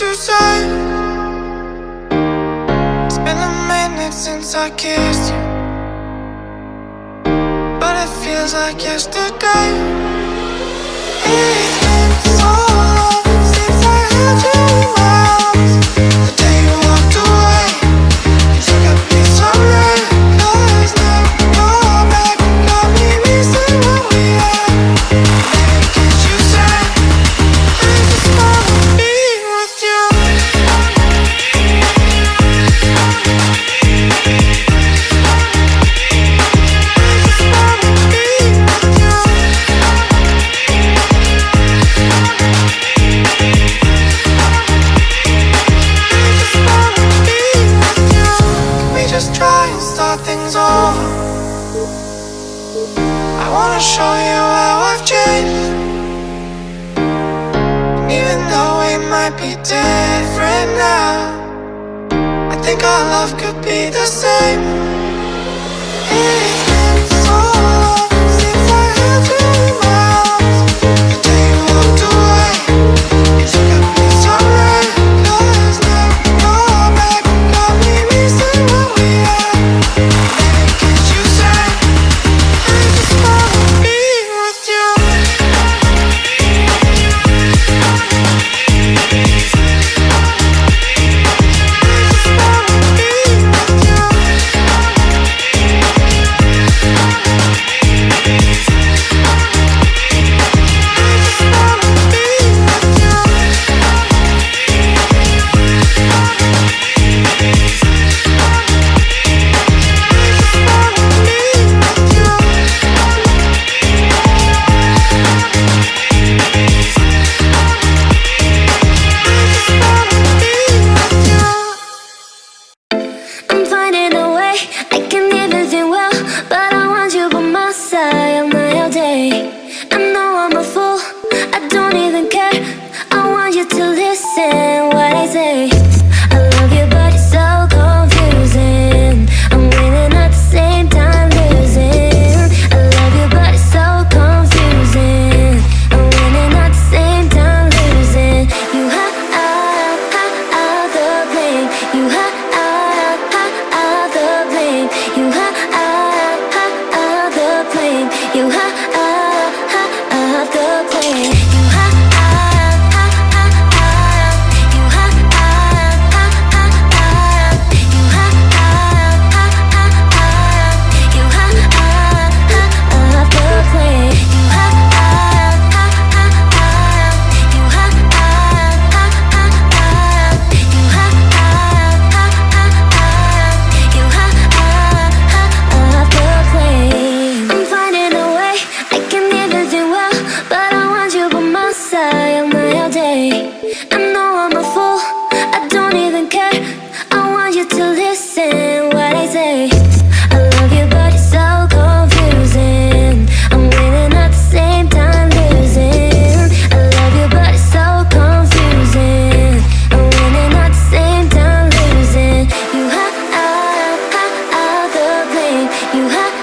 you said. It's been a minute since I kissed you. But it feels like yesterday. think our love could be the same. you high 啊。